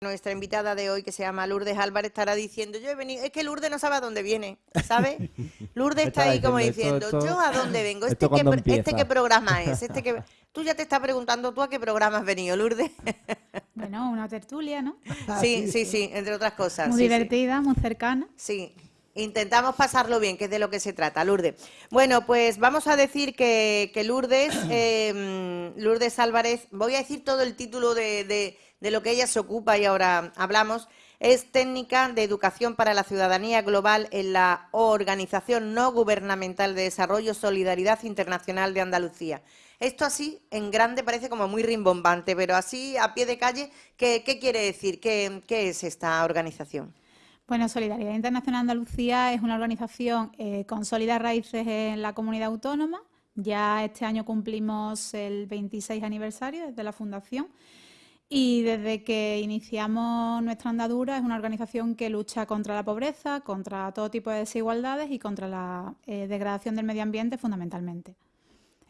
Nuestra invitada de hoy, que se llama Lourdes Álvarez, estará diciendo, yo he venido, es que Lourdes no sabe a dónde viene, ¿sabe? Lourdes está ahí como diciendo, yo a dónde vengo, este qué, este qué programa es, este que... Tú ya te estás preguntando tú a qué programa has venido, Lourdes. bueno, una tertulia, ¿no? Sí, sí, sí, entre otras cosas. Muy divertida, muy cercana. Sí, Intentamos pasarlo bien, que es de lo que se trata, Lourdes. Bueno, pues vamos a decir que, Lourdes, eh, Lourdes Álvarez, voy a decir todo el título de, de lo que ella se ocupa y ahora hablamos, es técnica de educación para la ciudadanía global en la Organización No Gubernamental de Desarrollo Solidaridad Internacional de Andalucía. Esto así, en grande, parece como muy rimbombante, pero así, a pie de calle, ¿qué, quiere decir? ¿Qué, es esta organización? Bueno, Solidaridad Internacional Andalucía es una organización eh, con sólidas raíces en la comunidad autónoma. Ya este año cumplimos el 26 aniversario desde la fundación y desde que iniciamos nuestra andadura es una organización que lucha contra la pobreza, contra todo tipo de desigualdades y contra la eh, degradación del medio ambiente fundamentalmente.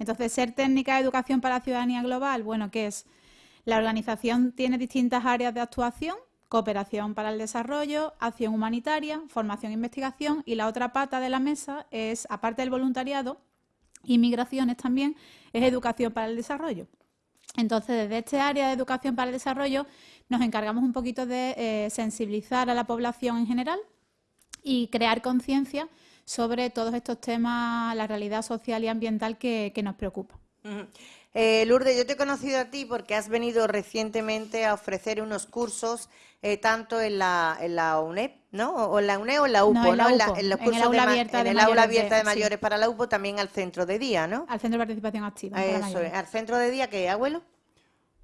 Entonces, ser técnica de educación para la ciudadanía global, bueno, ¿qué es? La organización tiene distintas áreas de actuación, cooperación para el desarrollo, acción humanitaria, formación e investigación y la otra pata de la mesa es, aparte del voluntariado y migraciones también, es educación para el desarrollo. Entonces, desde este área de educación para el desarrollo nos encargamos un poquito de eh, sensibilizar a la población en general y crear conciencia sobre todos estos temas, la realidad social y ambiental que, nos preocupa. Eh, Lourdes, yo te he conocido a ti porque has venido recientemente a ofrecer unos cursos eh, tanto en la, en la UNEP, ¿no? O en la UNEP o en la UPO, ¿no? En, los cursos el aula abierta de, aula abierta de, mayores para la UPO, también al centro de día, ¿no? Al centro de participación activa. Eso ¿Al centro de día qué, abuelo?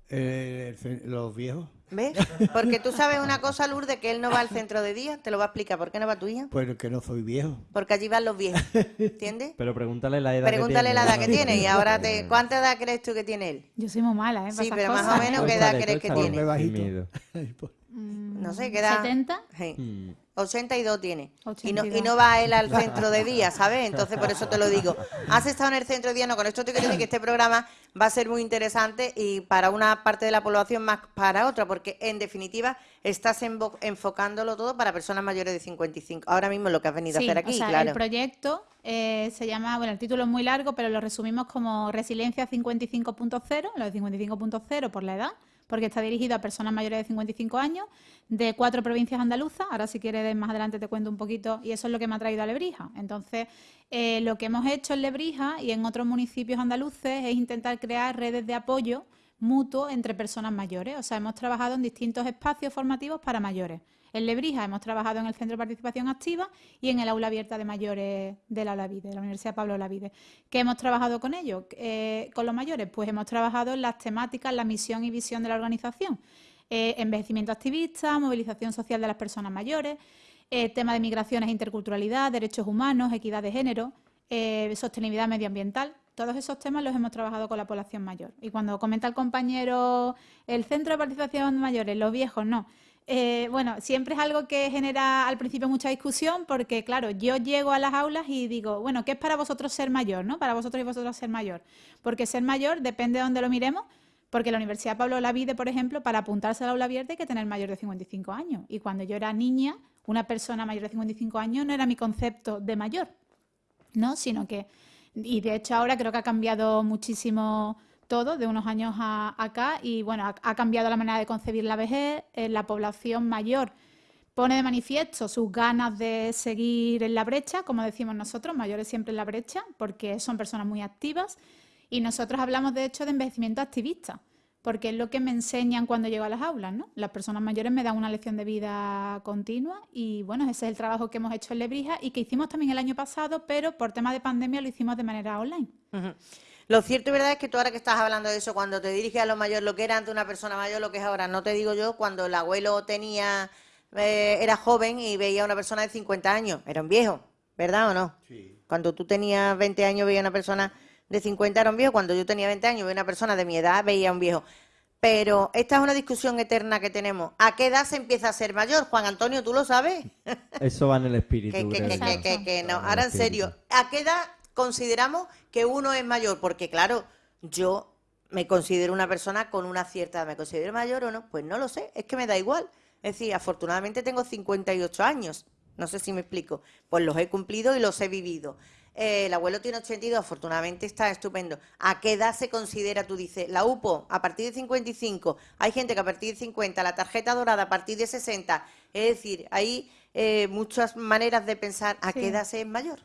Eh, los viejos. ¿Ves? Porque tú sabes una cosa, Lourdes, que él no va al centro de día. Te lo va a explicar. ¿Por qué no va tu hija? Pues que no soy viejo. Porque allí van los viejos. ¿Entiendes? Pero pregúntale la edad Pregúntale que tiene. la edad que tiene. Y ahora, te, ¿cuánta edad crees tú que tiene él? Yo soy muy mala, ¿eh? Sí, pero más o menos, ¿qué edad crees que tiene? Mm, no sé, ¿qué edad? ¿70? Sí. 82 tiene. Y, no, y no va él al centro de día, ¿sabes? Entonces, por eso te lo digo. Has estado en el centro de día, no, con esto te quiero decir que este programa va a ser muy interesante y para una parte de la población más para otra, porque en definitiva estás enfocándolo todo para personas mayores de 55. Ahora mismo lo que has venido a hacer aquí, o sea, claro. El proyecto eh, se llama, bueno, el título es muy largo, pero lo resumimos como Resiliencia 55.0, lo de 55.0 por la edad porque está dirigido a personas mayores de 55 años, de cuatro provincias andaluzas. Ahora, si quieres, más adelante te cuento un poquito, y eso es lo que me ha traído a Lebrija. Entonces, eh, lo que hemos hecho en Lebrija y en otros municipios andaluces es intentar crear redes de apoyo mutuo entre personas mayores. O sea, hemos trabajado en distintos espacios formativos para mayores. En Lebrija hemos trabajado en el Centro de Participación Activa y en el Aula Abierta de Mayores de la Olavide, de la Universidad Pablo Olavide. ¿Qué hemos trabajado con ellos? Eh, con los mayores, pues hemos trabajado en las temáticas, la misión y visión de la organización. Eh, envejecimiento activista, movilización social de las personas mayores, eh, tema de migraciones e interculturalidad, derechos humanos, equidad de género, sostenibilidad medioambiental. Todos esos temas los hemos trabajado con la población mayor. Y cuando comenta el compañero el centro de participación de mayores, los viejos, no. Eh, bueno, siempre es algo que genera al principio mucha discusión porque, claro, yo llego a las aulas y digo, bueno, ¿qué es para vosotros ser mayor, no? Para vosotros y vosotros ser mayor. Porque ser mayor depende de dónde lo miremos, porque la Universidad Pablo Lavide, por ejemplo, para apuntarse al aula abierta hay que tener mayor de 55 años. Y cuando yo era niña, una persona mayor de 55 años no era mi concepto de mayor, ¿no? Sino que, y de hecho ahora creo que ha cambiado muchísimo todo de unos años a, acá y bueno, ha, cambiado la manera de concebir la vejez, la población mayor pone de manifiesto sus ganas de seguir en la brecha, como decimos nosotros, mayores siempre en la brecha, porque son personas muy activas y nosotros hablamos de hecho de envejecimiento activista, porque es lo que me enseñan cuando llego a las aulas, ¿no? Las personas mayores me dan una lección de vida continua y bueno, ese es el trabajo que hemos hecho en Lebrija y que hicimos también el año pasado, pero por tema de pandemia lo hicimos de manera online. Lo cierto y verdad es que tú ahora que estás hablando de eso, cuando te diriges a lo mayor, lo que era antes una persona mayor, lo que es ahora, no te digo yo, cuando el abuelo tenía, eh, era joven y veía a una persona de 50 años, era un viejo, ¿verdad o no? Sí. Cuando tú tenías 20 años veía a una persona de 50 era un viejo, cuando yo tenía 20 años veía a una persona de mi edad veía a un viejo. Pero esta es una discusión eterna que tenemos. ¿A qué edad se empieza a ser mayor? Juan Antonio, ¿tú lo sabes? Eso va en el espíritu. que, no. Ahora en serio, ¿a qué edad consideramos que uno es mayor, porque claro, yo me considero una persona con una cierta edad. ¿Me considero mayor o no? Pues no lo sé, es que me da igual. Es decir, afortunadamente tengo 58 años, no sé si me explico. Pues los he cumplido y los he vivido. Eh, el abuelo tiene 82, afortunadamente está estupendo. ¿A qué edad se considera, tú dices, la UPO a partir de 55? Hay gente que a partir de 50, la tarjeta dorada a partir de 60. Es decir, hay eh, muchas maneras de pensar a qué edad se es mayor.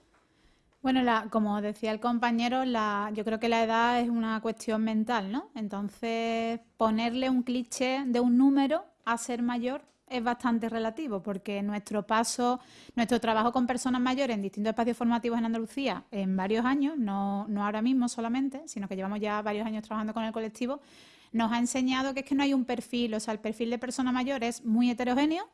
Bueno, la, como decía el compañero, la, yo creo que la edad es una cuestión mental, ¿no? Entonces, ponerle un cliché de un número a ser mayor es bastante relativo, porque nuestro paso, nuestro trabajo con personas mayores en distintos espacios formativos en Andalucía en varios años, no, no ahora mismo solamente, sino que llevamos ya varios años trabajando con el colectivo, nos ha enseñado que es que no hay un perfil, o sea, el perfil de persona mayor es muy heterogéneo,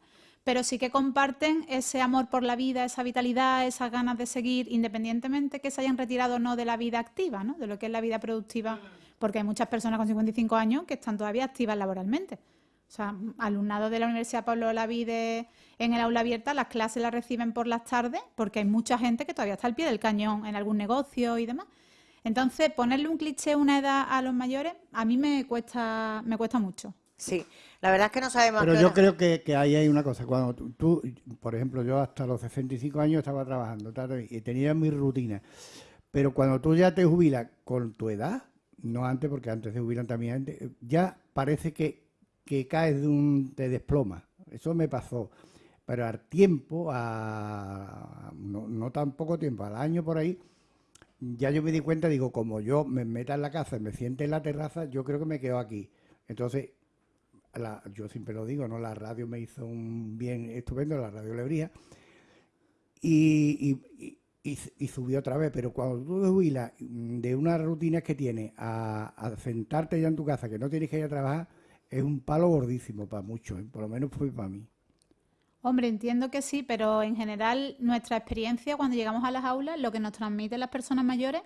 pero sí que comparten ese amor por la vida, esa vitalidad, esas ganas de seguir, independientemente que se hayan retirado o no de la vida activa, ¿no? de lo que es la vida productiva, porque hay muchas personas con 55 años que están todavía activas laboralmente. O sea, alumnado de la Universidad Pablo Olavide en el aula abierta, las clases las reciben por las tardes, porque hay mucha gente que todavía está al pie del cañón en algún negocio y demás. Entonces, ponerle un cliché, una edad a los mayores, a mí me cuesta, me cuesta mucho. Sí, la verdad es que no sabemos. Pero yo creo que, ahí hay una cosa. Cuando tú, por ejemplo, yo hasta los 65 años estaba trabajando y tenía mi rutina. Pero cuando tú ya te jubilas con tu edad, no antes, porque antes se jubilan también, ya parece que, que caes de un, te desploma. Eso me pasó. Pero al tiempo, a, no, no tan poco tiempo, al año por ahí, ya yo me di cuenta, digo, como yo me meta en la casa y me siente en la terraza, yo creo que me quedo aquí. Entonces, yo siempre lo digo, ¿no? La radio me hizo un bien estupendo, la radio Lebría, y, subió otra vez, pero cuando tú te jubilas de unas rutinas que tienes a, sentarte ya en tu casa, que no tienes que ir a trabajar, es un palo gordísimo para muchos, ¿eh? por lo menos fue para mí. Hombre, entiendo que sí, pero en general nuestra experiencia cuando llegamos a las aulas, lo que nos transmiten las personas mayores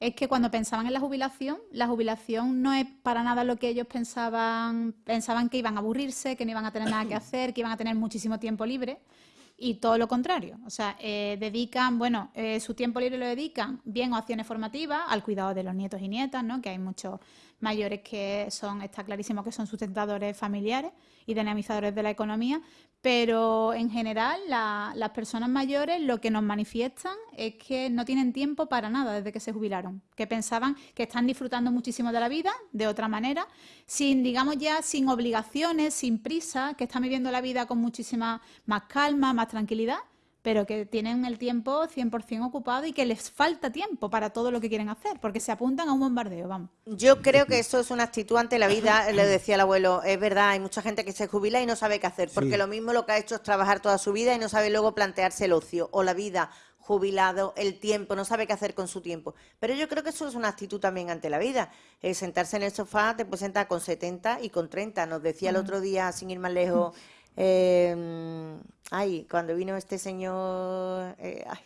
es que cuando pensaban en la jubilación, la jubilación no es para nada lo que ellos pensaban, pensaban que iban a aburrirse, que no iban a tener nada que hacer, que iban a tener muchísimo tiempo libre y todo lo contrario. O sea, eh, dedican, bueno, eh, su tiempo libre lo dedican bien a acciones formativas, al cuidado de los nietos y nietas, ¿no? Que hay muchos mayores que son, está clarísimo que son sustentadores familiares y dinamizadores de la economía, pero en general las personas mayores lo que nos manifiestan es que no tienen tiempo para nada desde que se jubilaron, que pensaban que están disfrutando muchísimo de la vida de otra manera, sin, digamos ya, sin obligaciones, sin prisa, que están viviendo la vida con muchísima más calma, más tranquilidad pero que tienen el tiempo 100% ocupado y que les falta tiempo para todo lo que quieren hacer, porque se apuntan a un bombardeo, vamos. Yo creo que eso es una actitud ante la vida, le decía el abuelo, es verdad, hay mucha gente que se jubila y no sabe qué hacer, porque lo mismo lo que ha hecho es trabajar toda su vida y no sabe luego plantearse el ocio o la vida jubilado, el tiempo, no sabe qué hacer con su tiempo. Pero yo creo que eso es una actitud también ante la vida. sentarse en el sofá te puedes sentar con 70 y con 30. Nos decía el otro día, sin ir más lejos, eh, ay, cuando vino este señor, eh, ay,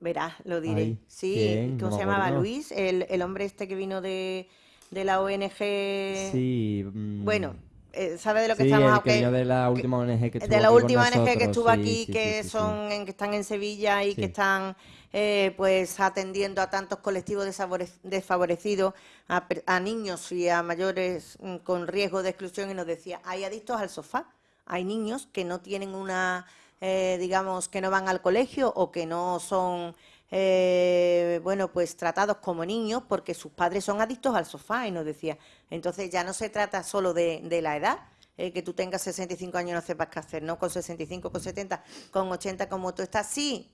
verás, lo diré. sí, ¿cómo se llamaba? Luis, el, el, hombre este que vino de, de la ONG. Sí. Mm, bueno, eh, ¿sabe de lo que estamos hablando? de la última ONG que estuvo De la última ONG que estuvo aquí, que son, en, que están en Sevilla y que están eh, pues atendiendo a tantos colectivos desfavorecidos, a, a, niños y a mayores mm, con riesgo de exclusión y nos decía, hay adictos al sofá hay niños que no tienen una, eh, digamos, que no van al colegio o que no son, eh, bueno, pues tratados como niños porque sus padres son adictos al sofá y nos decía. Entonces ya no se trata solo de, la edad, eh, que tú tengas 65 años no sepas qué hacer, ¿no? Con 65, con 70, con 80 como tú estás. Sí,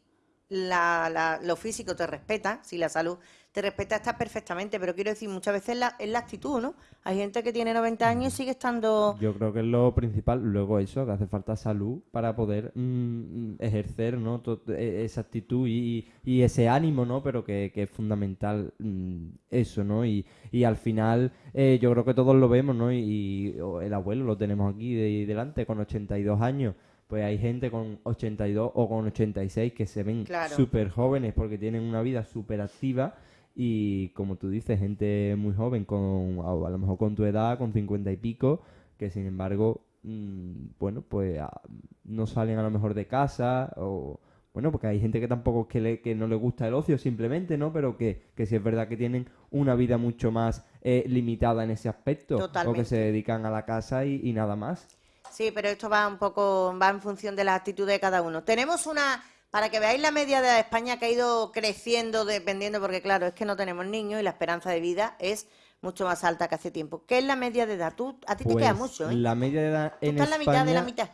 la, lo físico te respeta, si la salud te respeta, está perfectamente, pero quiero decir, muchas veces la, es la actitud, ¿no? Hay gente que tiene 90 años y sigue estando... Yo creo que es lo principal, luego eso, que hace falta salud para poder mm, ejercer, ¿no? E, esa actitud y, ese ánimo, ¿no? Pero que, es fundamental mm, eso, ¿no? Y, al final eh, yo creo que todos lo vemos, ¿no? Y, el abuelo lo tenemos aquí de, delante con 82 años pues hay gente con 82 o con 86 que se ven súper jóvenes porque tienen una vida súper activa y como tú dices, gente muy joven, con a, lo mejor con tu edad, con 50 y pico, que sin embargo, mm, bueno, pues ah, no salen a lo mejor de casa o bueno, porque hay gente que tampoco que, le, que no le gusta el ocio simplemente, ¿no? Pero que, que sí es verdad que tienen una vida mucho más eh, limitada en ese aspecto. O que Totalmente. se dedican a la casa y, y nada más. Sí, pero esto va un poco, va en función de la actitud de cada uno. Tenemos una, para que veáis la media de España que ha ido creciendo dependiendo, porque claro, es que no tenemos niños y la esperanza de vida es mucho más alta que hace tiempo. ¿Qué es la media de edad? Tú, a ti te queda Pues, mucho, ¿eh? La media de edad Tú en estás en la mitad de la España mitad.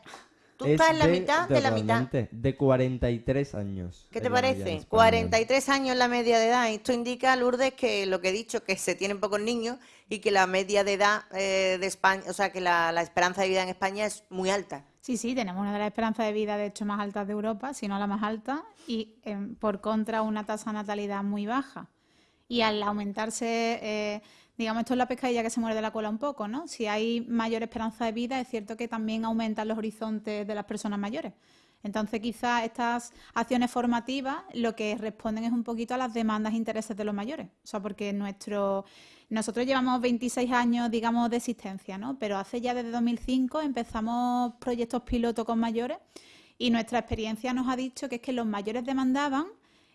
Tú es estás en la mitad de la mitad. De 43 años. ¿Qué te parece? España. 43 años la media de edad. Esto indica, Lourdes, que lo que he dicho, que se tienen pocos niños y que la media de edad eh, de España, o sea, que la, la esperanza de vida en España es muy alta. Sí, sí, tenemos una de las esperanzas de vida, de hecho, más altas de Europa, si no la más alta, y em, por contra una tasa de natalidad muy baja. Y al aumentarse, eh, digamos, esto es la pescadilla que se muerde la cola un poco, ¿no? Si hay mayor esperanza de vida, es cierto que también aumentan los horizontes de las personas mayores. Entonces, quizás estas acciones formativas lo que responden es un poquito a las demandas e intereses de los mayores. O sea, porque nuestro, nosotros llevamos 26 años, digamos, de existencia, ¿no? Pero hace ya desde 2005 empezamos proyectos piloto con mayores y nuestra experiencia nos ha dicho que es que los mayores demandaban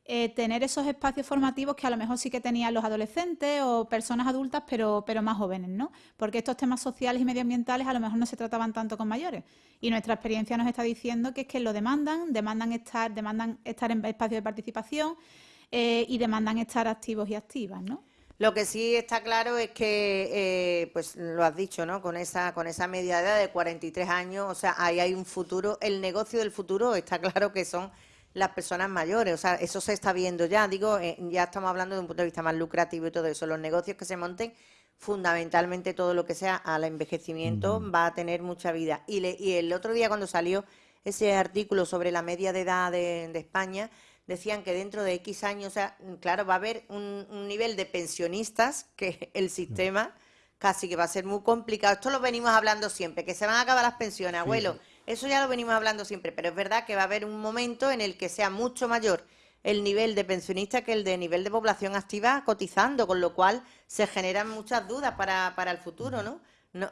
eh, tener esos espacios formativos que a lo mejor sí que tenían los adolescentes o personas adultas, pero, pero más jóvenes, ¿no? Porque estos temas sociales y medioambientales a lo mejor no se trataban tanto con mayores. Y nuestra experiencia nos está diciendo que es que lo demandan, demandan estar, demandan estar en espacios de participación eh, y demandan estar activos y activas, ¿no? Lo que sí está claro es que, eh, pues lo has dicho, ¿no? Con esa, con esa media edad de 43 años, o sea, ahí hay un futuro. El negocio del futuro está claro que son las personas mayores, o sea, eso se está viendo ya. Digo, eh, ya estamos hablando de un punto de vista más lucrativo y todo eso. Los negocios que se monten, fundamentalmente todo lo que sea al envejecimiento, va a tener mucha vida. Y, le- y el otro día cuando salió ese artículo sobre la media de edad de, de España, decían que dentro de X años, o sea, claro, va a haber un, un nivel de pensionistas que el sistema casi que va a ser muy complicado. Esto lo venimos hablando siempre, que se van a acabar las pensiones, abuelo. Eso ya lo venimos hablando siempre, pero es verdad que va a haber un momento en el que sea mucho mayor el nivel de pensionista que el de nivel de población activa cotizando, con lo cual se generan muchas dudas para, para el futuro, ¿no? No,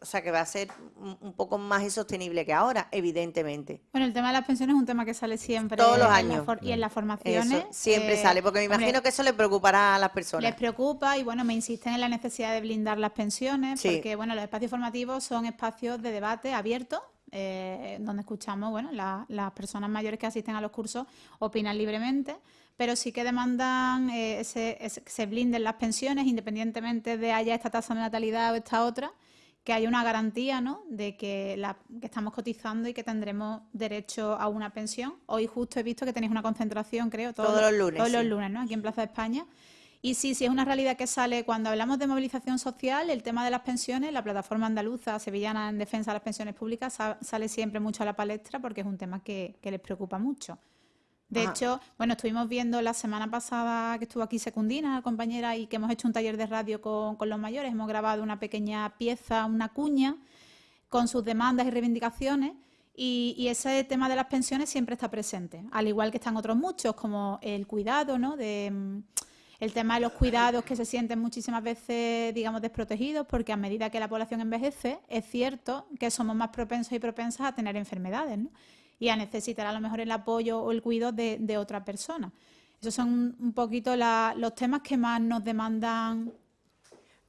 o sea que va a ser un, poco más insostenible que ahora, evidentemente. Bueno, el tema de las pensiones es un tema que sale siempre Todos los años. y en las formaciones. Eso siempre eh, sale, porque me hombre, imagino que eso le preocupará a las personas. Les preocupa y bueno, me insisten en la necesidad de blindar las pensiones, Sí. porque bueno, los espacios formativos son espacios de debate abiertos, eh, donde escuchamos, bueno, la- las personas mayores que asisten a los cursos opinan libremente, pero sí que demandan eh, ese- ese- que se blinden las pensiones, independientemente de haya esta tasa de natalidad o esta otra, que haya una garantía, ¿no? De que, la, que estamos cotizando y que tendremos derecho a una pensión. Hoy justo he visto que tenéis una concentración, creo, Todos los lunes, todos los lunes, ¿no? Aquí en Plaza de España. Y sí, sí, es una realidad que sale cuando hablamos de movilización social, el tema de las pensiones, la plataforma andaluza sevillana en defensa de las pensiones públicas sa- sale siempre mucho a la palestra porque es un tema que, que les preocupa mucho. De Ajá. hecho, bueno, estuvimos viendo la semana pasada que estuvo aquí Secundina, compañera, y que hemos hecho un taller de radio con, con los mayores. Hemos grabado una pequeña pieza, una cuña, con sus demandas y reivindicaciones. Y, y ese tema de las pensiones siempre está presente, al igual que están otros muchos, como el cuidado, ¿no? De, el tema de los cuidados que se sienten muchísimas veces, digamos, desprotegidos, porque a medida que la población envejece, es cierto que somos más propensos y propensas a tener enfermedades, ¿no? Y a necesitar a lo mejor el apoyo o el cuidado de, de otra persona. Esos son un- poquito la- los temas que más nos demandan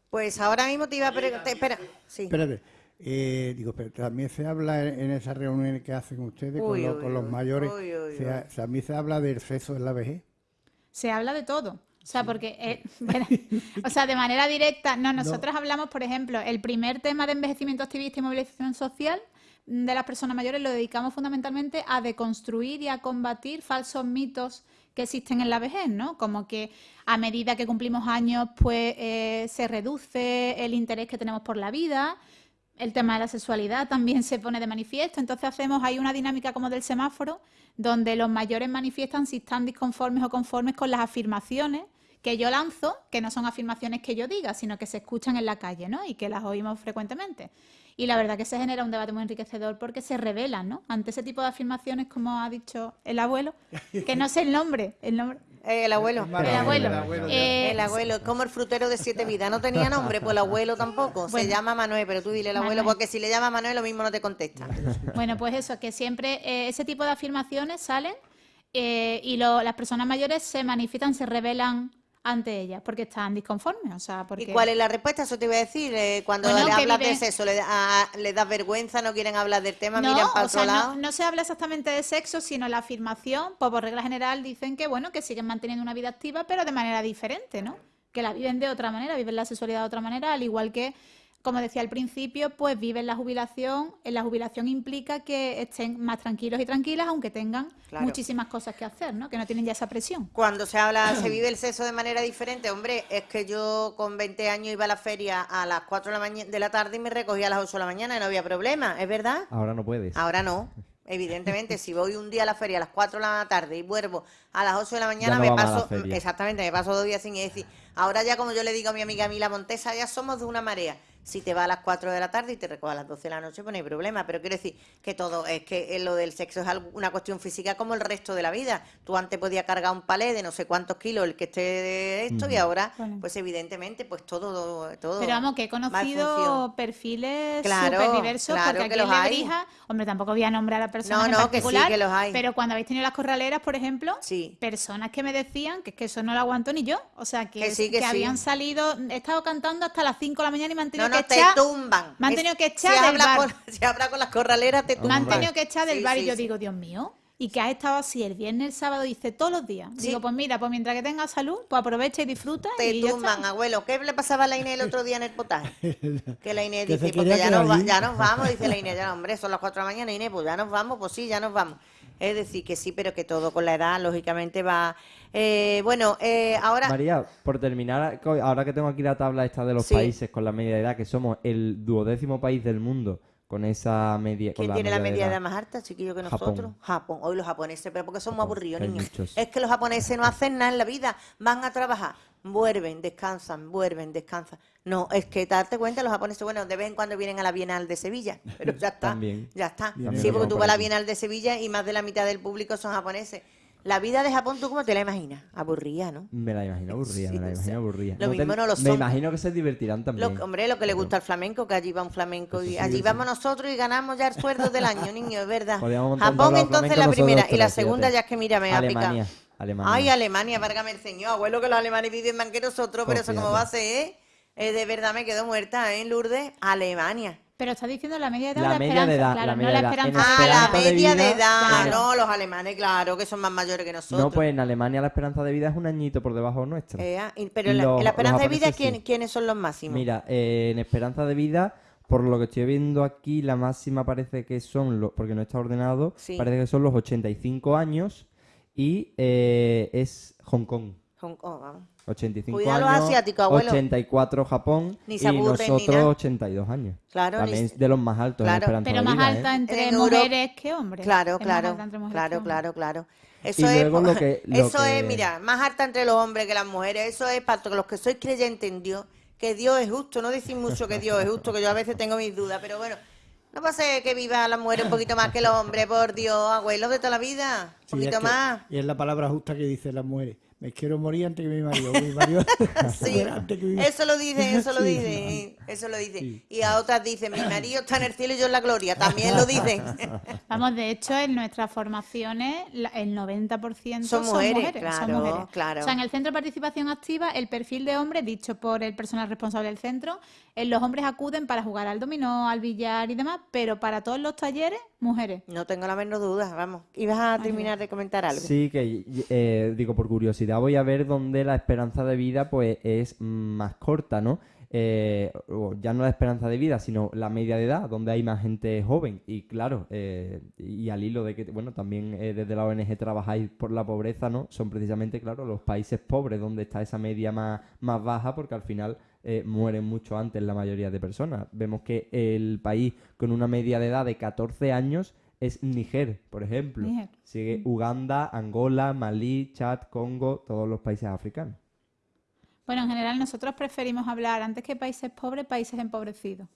Pues ahora mismo te iba a preguntar. Espera, sí. Espérate. Eh, digo, pero también se habla en en esas reuniones que hacen ustedes con, uy, con los mayores. uy, uy, se ha- también se habla del sexo en la vejez. Se habla de todo. O sea, porque, eh, verá, o sea, de manera directa, no, nosotros hablamos, por ejemplo, el primer tema de envejecimiento activista y movilización social de las personas mayores lo dedicamos fundamentalmente a deconstruir y a combatir falsos mitos que existen en la vejez, ¿no? Como que a medida que cumplimos años, pues eh, se reduce el interés que tenemos por la vida, el tema de la sexualidad también se pone de manifiesto. Entonces hacemos ahí una dinámica como del semáforo, donde los mayores manifiestan si están disconformes o conformes con las afirmaciones que yo lanzo, que no son afirmaciones que yo diga, sino que se escuchan en la calle, ¿no? Y que las oímos frecuentemente. Y la verdad que se genera un debate muy enriquecedor porque se revelan, ¿no? Ante ese tipo de afirmaciones, como ha dicho el abuelo, que no sé el nombre, el nombre, Eh, el abuelo. El abuelo. el abuelo, Eh, El abuelo, como el frutero de siete vidas. No tenía nombre, pues el abuelo tampoco. Se llama Manuel, pero tú dile el abuelo, Manuel. porque si le llama Manuel, lo mismo no te contesta. Bueno, pues eso, que siempre eh, ese tipo de afirmaciones salen eh, y lo- las personas mayores se manifiestan, se revelan ante ellas, porque están disconformes. O sea, porque... ¿Y cuál es la respuesta? Eso te iba a decir. eh, cuando Bueno, le hablas viven- de sexo, le, da- a- le das vergüenza, no quieren hablar del tema, miran No, para o sea, otro lado. no, no se habla exactamente de sexo, sino la afirmación, pues por regla general dicen que bueno, que siguen manteniendo una vida activa, pero de manera diferente, ¿no? Que la viven de otra manera, viven la sexualidad de otra manera, al igual que, como decía al principio, pues viven la jubilación. En la jubilación implica que estén más tranquilos y tranquilas, aunque tengan Claro. muchísimas cosas que hacer, ¿no? Que no tienen ya esa presión. Cuando se habla, se vive el sexo de manera diferente, hombre, es que yo con 20 años iba a la feria a las 4 de la, de la tarde y me recogía a las 8 de la mañana y no había problema, ¿es verdad? Ahora no puedes. Ahora no. Evidentemente, si voy un día a la feria a las 4 de la tarde y vuelvo a las 8 de la mañana, no me paso, exactamente, me paso dos días sin ir. decir, ahora ya como yo le digo a mi amiga Mila Montesa, ya somos de una marea. Si te va a las 4 de la tarde y te recoge a las 12 de la noche, pues no hay problema. Pero quiero decir que todo, es que eh, lo del sexo es algo- una cuestión física como el resto de la vida. Tú antes podías cargar un palé de no sé cuántos kilos el que esté de esto y ahora, Bueno. pues evidentemente, pues todo, todo Pero vamos, que he conocido perfiles Claro, súper diversos, claro porque que aquí en los hay. Lebrija, hombre, tampoco voy a nombrar a personas No, en no, que sí, que los hay. pero cuando habéis tenido las corraleras, por ejemplo, Sí. personas que me decían que es que eso no lo aguanto ni yo, o sea, que, Que sí, que sí. habían salido, he estado cantando hasta las 5 de la mañana y me han No, tenido te tumban. me han tenido que echar si del habla bar. Con, si habla con las corraleras, te me tumban. han tenido que echar del Sí, bar y sí, yo sí. digo, Dios mío, y que has estado así el viernes, el sábado, dice todos los días. Sí. Digo, pues mira, pues mientras que tengas salud, pues aprovecha y disfruta Te y ya tumban, abuelo. ¿Qué le pasaba a la Inés el otro día en el potaje? Que la Inés dice, porque ya quedar nos, va- ya nos vamos, dice la Inés, ya hombre, son las 4 de la mañana, Inés, pues ya nos vamos, pues sí, ya nos vamos. Es decir, que sí, pero que todo con la edad, lógicamente, va... Eh, bueno, eh, ahora... María, por terminar, ahora que tengo aquí la tabla esta de los Sí. países con la media de edad, que somos el duodécimo país del mundo con esa media. con ¿Quién tiene la media de edad edad? más alta, chiquillo, que Japón. nosotros? Japón. Hoy los japoneses, pero porque son muy Japón, aburridos, que hay niños. muchos. Es que los japoneses no hacen nada en la vida, van a trabajar, vuelven, descansan, vuelven, descansan. No, es que darte cuenta, los japoneses, bueno, de vez en cuando vienen a la Bienal de Sevilla, pero ya está. También. Ya está. Vienen Sí, porque tú vas a la. Bienal de Sevilla y más de la mitad del público son japoneses. La vida de Japón, ¿tú cómo te la imaginas? Aburrida, ¿no? Me la imagino aburrida, Sí, me la imagino aburrida. lo mismo te- no lo Me son. imagino que se divertirán también. Lo- hombre, lo que le gusta al flamenco, que allí va un flamenco y sí, allí vamos nosotros y ganamos ya el sueldo del año, niño, es verdad. Japón entonces la primera y la segunda fíjate. ya es que mira, me ha picado. Alemania. Ay, Alemania, válgame el señor, abuelo que los alemanes viven más que nosotros, pero eso cómo fíjate. va a ser, ¿eh? Eh, de verdad me quedo muerta, ¿eh, Lourdes? Alemania. Pero está diciendo la media de edad La o la media esperanza, de edad, claro, la no media la de edad. En esperanza. Ah, la media de vida, edad, claro. no, los alemanes, claro, que son más mayores que nosotros. No, pues en Alemania la esperanza de vida es un añito por debajo nuestra. Eh, ah, pero en la, los- la esperanza de vida, ¿quién- sí. ¿quiénes son los máximos? Mira, eh, en esperanza de vida, por lo que estoy viendo aquí, la máxima parece que son, los, porque no está ordenado, Sí. parece que son los 85 años y eh, es Hong Kong. Hong Kong, vamos. 85 Cuidado los años, asiáticos, abuelo. 84 Japón Ni y ni nosotros nada. 82 años. Claro, También de los más altos Claro. en Pero más vida, alta ¿eh? entre En Europa- mujeres que hombres. Claro, claro, claro, claro, claro. Eso es, lo que- lo eso es, mira, más alta entre los hombres que las mujeres. Eso es para todos los que sois creyentes en Dios, que Dios es justo. No decir mucho que Dios es justo, que yo a veces tengo mis dudas, pero bueno, no pasa que viva la mujer un poquito más que los hombres, por Dios, abuelos de toda la vida, un Sí, poquito es que- más. Y es la palabra justa que dicen las mujeres. Me quiero morir antes que mi marido. Mi marido Sí, antes que mi- eso lo dicen, eso lo Sí, dicen, eso lo dicen. Sí. Y a otras dicen, mi marido está en el cielo y yo en la gloria, también lo dicen. Vamos, de hecho, en nuestras formaciones, el 90% Son son, mujeres, mujeres. son claro, mujeres. claro. O sea, en el centro de participación activa, el perfil de hombre, dicho por el personal responsable del centro, eh, los hombres acuden para jugar al dominó, al billar y demás, pero para todos los talleres, mujeres. No tengo la menor duda, vamos. ¿Ibas a terminar de comentar algo? Sí, que eh, digo por curiosidad voy a ver dónde la esperanza de vida pues es más corta, ¿no? Eh, o ya no la esperanza de vida, sino la media de edad, donde hay más gente joven. Y claro, eh, y al hilo de que, bueno, también eh, desde la ONG trabajáis por la pobreza, ¿no? Son precisamente, claro, los países pobres donde está esa media más, más baja, porque al final eh, mueren mucho antes la mayoría de personas. Vemos que el país con una media de edad de 14 años es Níger, por ejemplo. Níger. Sigue Uganda, Angola, Malí, Chad, Congo, todos los países africanos. Bueno, en general nosotros preferimos hablar, antes que países pobres, países empobrecidos.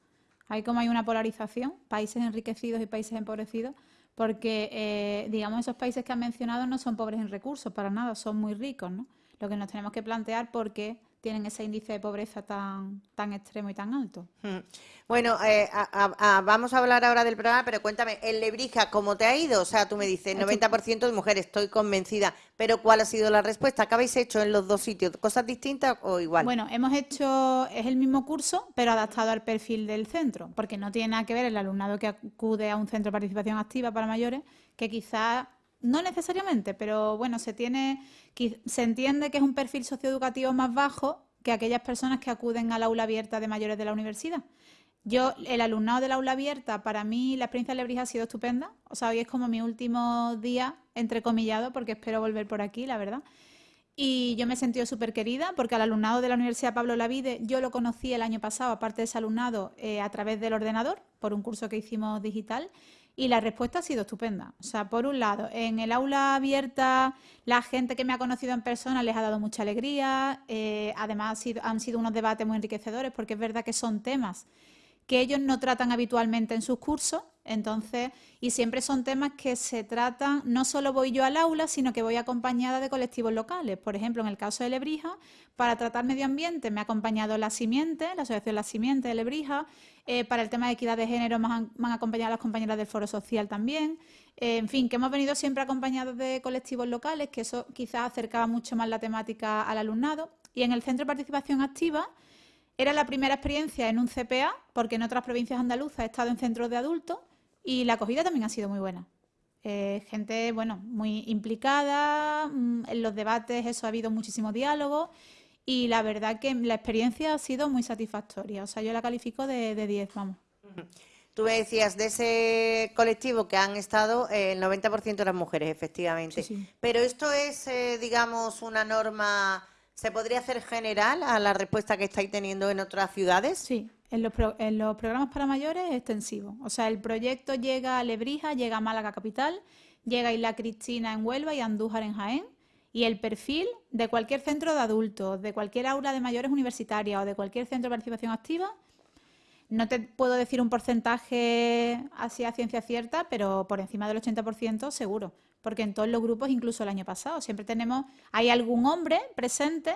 Hay como hay una polarización, países enriquecidos y países empobrecidos, porque, eh, digamos, esos países que han mencionado no son pobres en recursos, para nada, son muy ricos, ¿no? Lo que nos tenemos que plantear por qué tienen ese índice de pobreza tan, tan extremo y tan alto. Mm. Bueno, eh, a- a- vamos a hablar ahora del programa, pero cuéntame, en Lebrija, ¿cómo te ha ido? O sea, tú me dices, 90% de mujeres, estoy convencida, pero ¿cuál ha sido la respuesta? ¿Qué habéis hecho en los dos sitios? ¿Cosas distintas o igual? Bueno, hemos hecho, es el mismo curso, pero adaptado al perfil del centro, porque no tiene nada que ver el alumnado que acude a un centro de participación activa para mayores, que quizás, no necesariamente, pero bueno, se entiende que es un perfil socioeducativo más bajo que aquellas personas que acuden al aula abierta de mayores de la universidad. Yo, el alumnado del aula abierta, para mí la experiencia de Lebrija ha sido estupenda. O sea, hoy es como mi último día, entrecomillado, porque espero volver por aquí, la verdad. Y yo me he sentido súper querida porque al alumnado de la Universidad Pablo Lavide yo lo conocí el año pasado, aparte de ese alumnado, eh, a través del ordenador, por un curso que hicimos digital. Y la respuesta ha sido estupenda. O sea, por un lado, en el aula abierta, la gente que me ha conocido en persona les ha dado mucha alegría. eh, además, han sido unos debates muy enriquecedores porque es verdad que son temas que ellos no tratan habitualmente en sus cursos, entonces, y siempre son temas que se tratan, no solo voy yo al aula, sino que voy acompañada de colectivos locales. Por ejemplo, en el caso de Lebrija, para tratar medio ambiente me ha acompañado La Simiente, la Asociación La Simiente de Lebrija, eh, para el tema de equidad de género me han, acompañado las compañeras del Foro Social también, Eh, en fin, que hemos venido siempre acompañados de colectivos locales, que eso quizás acercaba mucho más la temática al alumnado. Y en el Centro de Participación Activa, era la primera experiencia en un CPA, porque en otras provincias andaluzas he estado en centros de adultos y la acogida también ha sido muy buena. Eh, gente, bueno, muy implicada, mm, en los debates eso ha habido muchísimo diálogo y la verdad que la experiencia ha sido muy satisfactoria. O sea, yo la califico de, de 10, vamos. Tú me decías, de ese colectivo que han estado, eh, el 90% eran mujeres, efectivamente. Sí, sí. Pero esto es, eh, digamos, una norma, ¿se podría hacer general a la respuesta que estáis teniendo en otras ciudades? Sí, en los, pro- en los programas para mayores es extensivo. O sea, el proyecto llega a Lebrija, llega a Málaga Capital, llega a Isla Cristina en Huelva y a Andújar en Jaén. Y el perfil de cualquier centro de adultos, de cualquier aula de mayores universitaria o de cualquier centro de participación activa, no te puedo decir un porcentaje así a ciencia cierta, pero por encima del 80% seguro. Porque en todos los grupos, incluso el año pasado, siempre tenemos, hay algún hombre presente,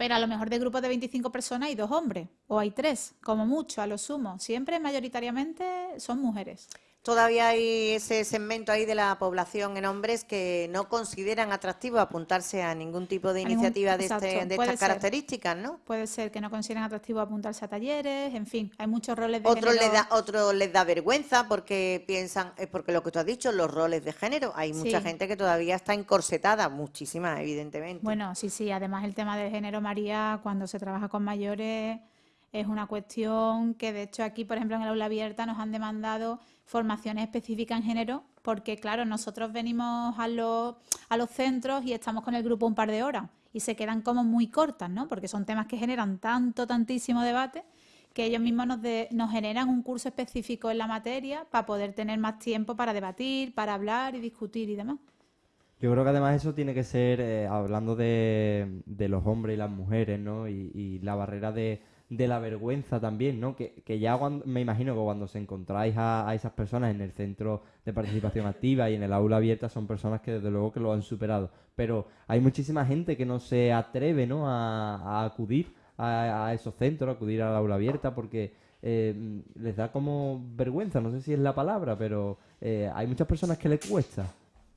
pero a lo mejor de grupos de 25 personas hay dos hombres, o hay tres, como mucho, a lo sumo. Siempre mayoritariamente son mujeres. Todavía hay ese segmento ahí de la población en hombres que no consideran atractivo apuntarse a ningún tipo de ningún- iniciativa de, este- de estas ser. características, ¿no? Puede ser que no consideren atractivo apuntarse a talleres, en fin, hay muchos roles de Otros les, género. da, otros les da vergüenza porque piensan, es porque lo que tú has dicho, los roles de género. Hay mucha Sí. gente que todavía está encorsetada, muchísima, evidentemente. Bueno, sí, sí. Además, el tema del género, María, cuando se trabaja con mayores, es una cuestión que, de hecho, aquí, por ejemplo, en el aula abierta nos han demandado formaciones específicas en género, porque, claro, nosotros venimos a los, a los centros y estamos con el grupo un par de horas y se quedan como muy cortas, ¿no? Porque son temas que generan tanto, tantísimo debate que ellos mismos nos, de- nos generan un curso específico en la materia para poder tener más tiempo para debatir, para hablar y discutir y demás. Yo creo que además eso tiene que ser, eh, hablando de, de los hombres y las mujeres, ¿no? Y, y la barrera de, de la vergüenza también, ¿no? Que, que ya cuando- me imagino que cuando se encontráis a, a esas personas en el centro de participación activa y en el aula abierta son personas que desde luego que lo han superado. Pero hay muchísima gente que no se atreve, ¿no? A, a acudir a, a esos centros, a acudir al aula abierta porque eh, les da como vergüenza, no sé si es la palabra, pero eh, hay muchas personas que les cuesta.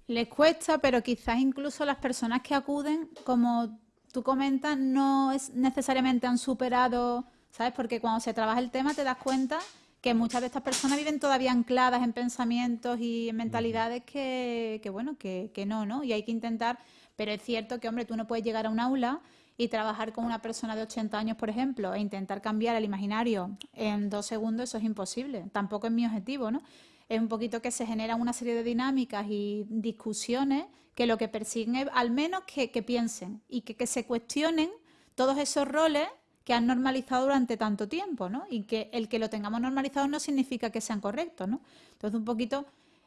Les cuesta, pero quizás incluso las personas que acuden, como tú comentas, no es necesariamente han superado, ¿sabes? Porque cuando se trabaja el tema te das cuenta que muchas de estas personas viven todavía ancladas en pensamientos y en mentalidades que, que bueno, que, que no, ¿no? Y hay que intentar, pero es cierto que, hombre, tú no puedes llegar a un aula y trabajar con una persona de 80 años, por ejemplo, e intentar cambiar el imaginario en dos segundos, eso es imposible. Tampoco es mi objetivo, ¿no? Es un poquito que se generan una serie de dinámicas y discusiones que lo que persiguen es al menos que, piensen y que, que se cuestionen todos esos roles que han normalizado durante tanto tiempo, ¿no? Y que el que lo tengamos normalizado no significa que sean correctos, ¿no? Entonces, un poquito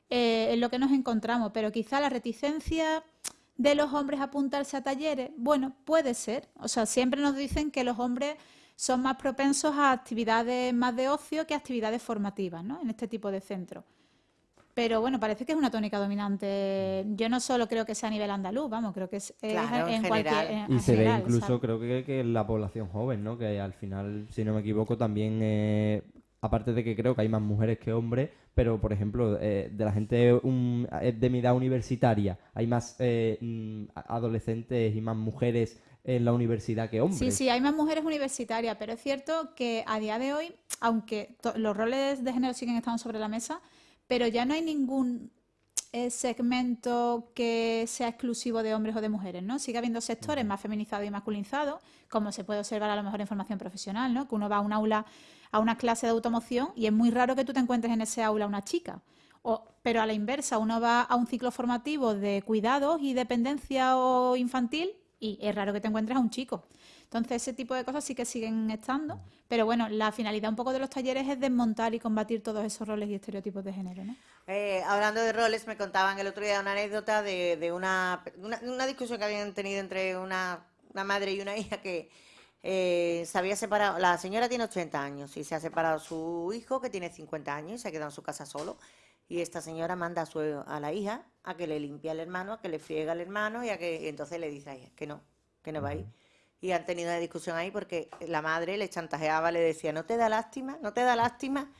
eh, es lo que nos encontramos, pero quizá la reticencia de los hombres a apuntarse a talleres, bueno, puede ser. O sea, siempre nos dicen que los hombres son más propensos a actividades más de ocio que a actividades formativas, ¿no? En este tipo de centros. Pero bueno, parece que es una tónica dominante. Yo no solo creo que sea a nivel andaluz, vamos, creo que es, es Claro, en en cualquier. en Y se ve incluso, ¿sabes? creo que, que en la población joven, ¿no? Que al final, si no me equivoco, también, eh, aparte de que creo que hay más mujeres que hombres, pero por ejemplo, eh, de la gente un- eh, de mi edad universitaria, hay más eh, mm, adolescentes y más mujeres en la universidad que hombres. Sí, sí, hay más mujeres universitarias, pero es cierto que a día de hoy, aunque to- los roles de género siguen estando sobre la mesa, pero ya no hay ningún eh, segmento que sea exclusivo de hombres o de mujeres, ¿no? Sigue habiendo sectores más feminizados y masculinizados, como se puede observar a lo mejor en formación profesional, ¿no? Que uno va a un aula, a una clase de automoción y es muy raro que tú te encuentres en ese aula una chica. O- pero a la inversa, uno va a un ciclo formativo de cuidados y dependencia o infantil y es raro que te encuentres a un chico. Entonces, ese tipo de cosas sí que siguen estando, pero bueno, la finalidad un poco de los talleres es desmontar y combatir todos esos roles y estereotipos de género, ¿no? Eh, hablando de roles, me contaban el otro día una anécdota de, de una, una, una discusión que habían tenido entre una, una madre y una hija que eh, se había separado. La señora tiene 80 años y se ha separado su hijo que tiene 50 años y se ha quedado en su casa solo. Y esta señora manda a, su, a la hija a que le limpie al hermano, a que le friega al hermano y a que y entonces le dice a ella que no, que no va a ir. Y han tenido una discusión ahí porque la madre le chantajeaba, le decía, ¿no te da lástima? ¿No te da lástima?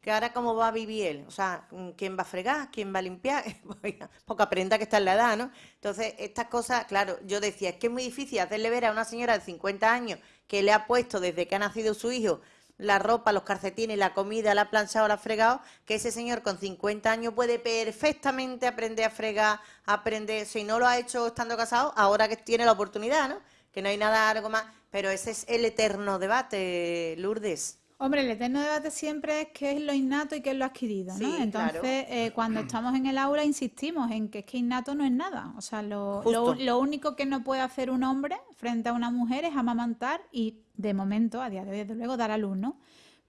Que ahora cómo va a vivir él, o sea, ¿quién va a fregar? ¿Quién va a limpiar? Porque aprenda que está en la edad, ¿no? Entonces, estas cosas, claro, yo decía, es que es muy difícil hacerle ver a una señora de 50 años que le ha puesto desde que ha nacido su hijo la ropa, los calcetines, la comida, la ha planchado, la fregado, que ese señor con 50 años puede perfectamente aprender a fregar, aprender, si no lo ha hecho estando casado, ahora que tiene la oportunidad, ¿no? Que no hay nada algo más, pero ese es el eterno debate, Lourdes. Hombre, el eterno debate siempre es qué es lo innato y qué es lo adquirido, Entonces, claro. eh, cuando estamos en el aula insistimos en que es que innato no es nada. O sea, lo, lo- único que no puede hacer un hombre frente a una mujer es amamantar y, de momento, a día de hoy, desde luego, dar a luz, ¿no?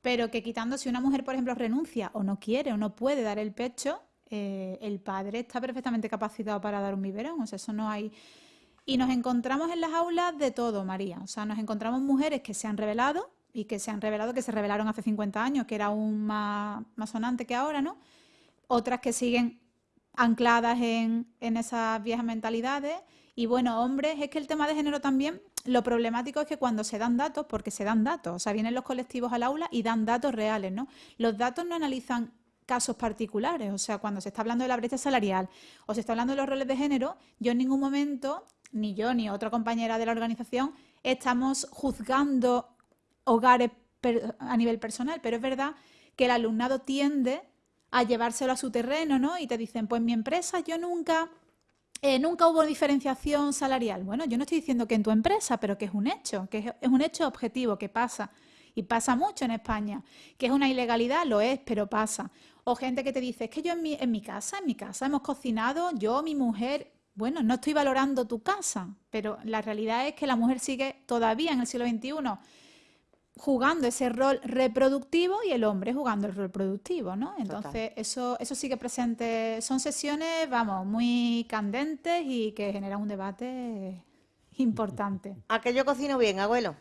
Pero que quitando, si una mujer, por ejemplo, renuncia o no quiere o no puede dar el pecho, eh, el padre está perfectamente capacitado para dar un biberón. O sea, eso no hay... Y nos encontramos en las aulas de todo, María. O sea, nos encontramos mujeres que se han revelado y que se han revelado, que se revelaron hace 50 años, que era aún más, más sonante que ahora, ¿no? Otras que siguen ancladas en, en esas viejas mentalidades. Y bueno, hombres, es que el tema de género también, lo problemático es que cuando se dan datos, porque se dan datos, o sea, vienen los colectivos al aula y dan datos reales, ¿no? Los datos no analizan casos particulares, o sea, cuando se está hablando de la brecha salarial o se está hablando de los roles de género, yo en ningún momento, ni yo ni otra compañera de la organización, estamos juzgando hogares a nivel personal, pero es verdad que el alumnado tiende a llevárselo a su terreno, ¿no? Y te dicen, pues mi empresa yo nunca, eh, nunca hubo diferenciación salarial. Bueno, yo no estoy diciendo que en tu empresa, pero que es un hecho, que es, es un hecho objetivo, que pasa. Y pasa mucho en España. Que es una ilegalidad, lo es, pero pasa. O gente que te dice, es que yo en mi, en mi casa, en mi casa hemos cocinado, yo, mi mujer, bueno, no estoy valorando tu casa, pero la realidad es que la mujer sigue todavía en el siglo XXI jugando ese rol reproductivo y el hombre jugando el rol productivo, ¿no? Entonces, eso, eso sigue presente. Son sesiones, vamos, muy candentes y que generan un debate importante. ¿A que yo cocino bien, abuelo?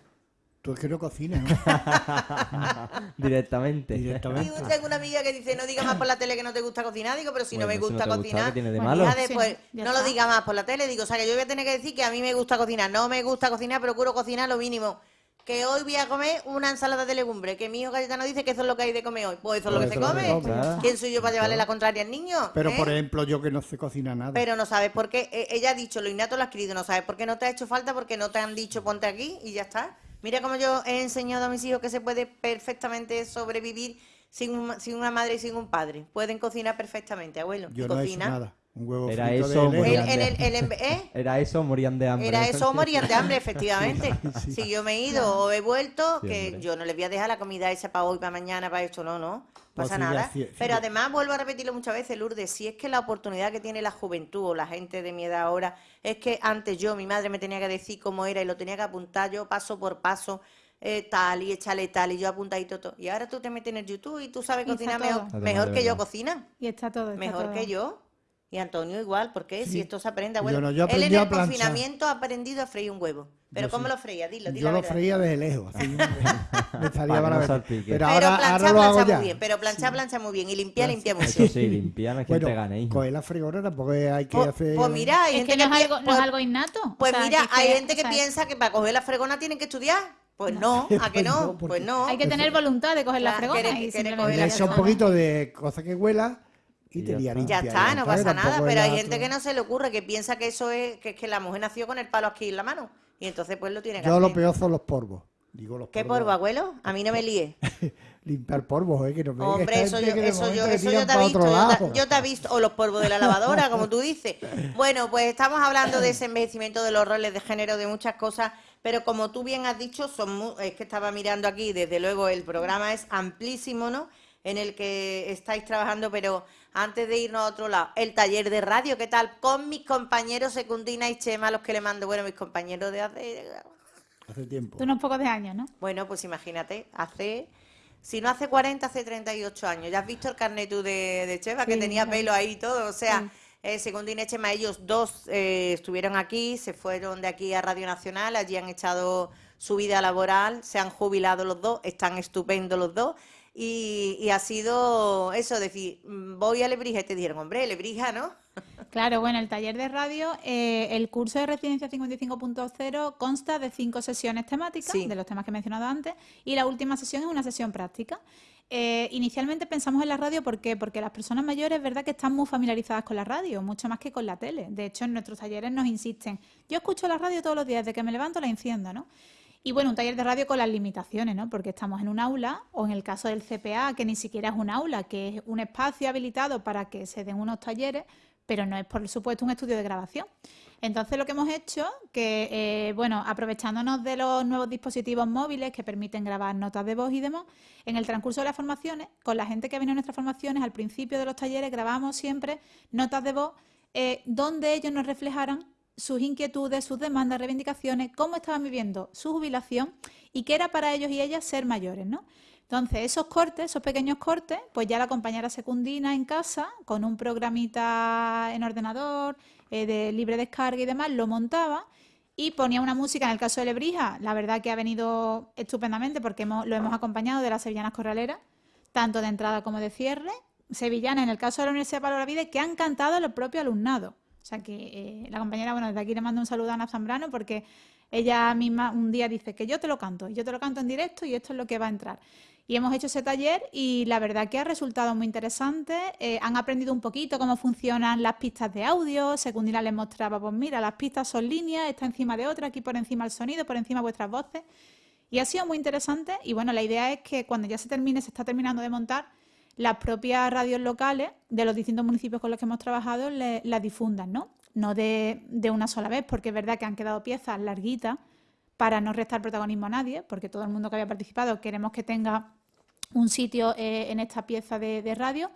Tú es que no cocinas, ¿no? Directamente. Y Directamente. tengo una amiga que dice, no diga más por la tele que no te gusta cocinar. Digo, pero si no me Bueno, si no gusta gusta, cocinar, ¿qué tiene de Bueno, malo? hija, Sí, después, no lo diga más por la tele. Digo, o sea, que yo voy a tener que decir que a mí me gusta cocinar. No me gusta cocinar, procuro cocinar lo mínimo. Que hoy voy a comer una ensalada de legumbres. Que mi hijo Cayetano dice que eso es lo que hay de comer hoy. Pues eso es lo Pues que se come. ¿Quién soy yo para llevarle la contraria al niño? Pero, ¿Eh? por ejemplo, yo que no sé cocinar nada. Pero no sabes por qué. Eh, Ella ha dicho, lo innato lo has adquirido. No sabes por qué no te ha hecho falta, porque no te han dicho ponte aquí y ya está. Mira cómo yo he enseñado a mis hijos que se puede perfectamente sobrevivir sin, un- sin una madre y sin un padre. Pueden cocinar perfectamente, abuelo. yo no he hecho nada. Un huevo Era frito eso, de El- leche. morían de- el, el embe- ¿eh? Era eso, morían de hambre. Era eso o morían de hambre, efectivamente. Sí, sí. Si yo me he ido o he vuelto, Sí, que hombre. yo no les voy a dejar la comida esa para hoy, para mañana, para esto, no, no. Pasa nada. Pero además, vuelvo a repetirlo muchas veces, Lourdes, si es que la oportunidad que tiene la juventud o la gente de mi edad ahora, es que antes yo, mi madre me tenía que decir cómo era y lo tenía que apuntar yo paso por paso, eh, tal y échale tal y yo apuntadito todo. Y ahora tú te metes en el YouTube y tú sabes Y cocinar mejor, que yo cocina. Y está todo. está Mejor todo. que yo. Y Antonio igual, porque si Sí. esto se aprende, Yo bueno, no, yo él en el confinamiento ha aprendido a freír un huevo. ¿Pero Yo cómo sí. lo freía? Dilo, dilo Yo la lo verdad. freía desde lejos. así, me, salía Para no ver. Pero Pero ahora, planchar, ahora lo hago plancha ya. muy bien. Pero planchar, plancha muy bien. Y limpiar, limpia mucho. Eso sí, limpiar la gente Bueno, gana, hijo. coger la fregona tampoco hay que Pues, hacer... pues mira, hay Es gente que no es algo, no pues- es algo innato. o Pues sea, mira, es hay gente que piensa que para coger la fregona tienen que estudiar. Pues no, ¿a que Pues no? no, Pues no. Hay que tener voluntad de coger la fregona la echa un poquito de cosa que huela y Y te ya está. Ya está, no pasa nada, pero hay gente que no se le ocurre, que piensa que eso es, que es que la mujer nació con el palo aquí en la mano. Y entonces pues lo tiene que Yo hacer. lo peor son los polvos. Digo los ¿Qué polvo, abuelo? A mí no me líe. Limpiar polvos, ¿eh? Que no me Hombre, eso yo, eso yo, eso yo te he visto, yo te, lado. yo te he visto, o los polvos de la lavadora, como tú dices. Bueno, pues estamos hablando de ese envejecimiento de los roles de género, de muchas cosas, pero como tú bien has dicho, son mu- es que estaba mirando aquí, desde luego el programa es amplísimo, ¿no? En el que estáis trabajando, pero antes de irnos a otro lado, el taller de radio, ¿qué tal? Con mis compañeros Secundina y Chema, los que le mando, bueno, mis compañeros de hace Hace tiempo. De unos pocos de años, ¿no? bueno, pues imagínate, hace, si no hace 40, hace 38 años. Ya has visto el carnet tú de, de Cheva, que tenía lo pelo ahí y todo. O sea, Sí. eh, según Dine Chema, ellos dos eh, estuvieron aquí, se fueron de aquí a Radio Nacional, allí han echado su vida laboral, se han jubilado los dos, están estupendos los dos. Y, y ha sido eso, decir, mm, voy a Lebrija y te dijeron, hombre, Lebrija, ¿no? Claro, bueno, el taller de radio, eh, el curso de Residencia 55.0 consta de cinco sesiones temáticas, Sí. de los temas que he mencionado antes, y la última sesión es una sesión práctica. Eh, inicialmente pensamos en la radio, ¿por qué? Porque las personas mayores es verdad que están muy familiarizadas con la radio, mucho más que con la tele. De hecho, en nuestros talleres nos insisten, yo escucho la radio todos los días, desde que me levanto la enciendo, ¿no? Y bueno, un taller de radio con las limitaciones, ¿no? Porque estamos en un aula, o en el caso del CPA, que ni siquiera es un aula, que es un espacio habilitado para que se den unos talleres, pero no es, por supuesto, un estudio de grabación. Entonces, lo que hemos hecho, que, eh, bueno, aprovechándonos de los nuevos dispositivos móviles que permiten grabar notas de voz y demás, en el transcurso de las formaciones, con la gente que venido a nuestras formaciones, al principio de los talleres grabamos siempre notas de voz eh, donde ellos nos reflejaran sus inquietudes, sus demandas, reivindicaciones, cómo estaban viviendo su jubilación y qué era para ellos y ellas ser mayores, ¿no? Entonces, esos cortes, esos pequeños cortes, pues ya la compañera secundina en casa, con un programita en ordenador, eh, de libre descarga y demás, lo montaba y ponía una música, en el caso de Lebrija, la verdad que ha venido estupendamente porque lo hemos acompañado de las sevillanas corraleras, tanto de entrada como de cierre, sevillanas en el caso de la Universidad de Pablo Olavide, que han cantado a los propios alumnados. O sea que eh, la compañera, bueno, desde aquí le mando un saludo a Ana Zambrano porque ella misma un día dice que yo te lo canto, yo te lo canto en directo y esto es lo que va a entrar. Y hemos hecho ese taller y la verdad que ha resultado muy interesante. Eh, han aprendido un poquito cómo funcionan las pistas de audio. Secundina les mostraba, pues mira, las pistas son líneas, está encima de otra, aquí por encima el sonido, por encima vuestras voces. Y ha sido muy interesante. Y bueno, la idea es que cuando ya se termine, se está terminando de montar, las propias radios locales de los distintos municipios con los que hemos trabajado las difundan, ¿no? No de, de una sola vez, porque es verdad que han quedado piezas larguitas para no restar protagonismo a nadie, porque todo el mundo que había participado queremos que tenga un sitio eh, en esta pieza de, radio,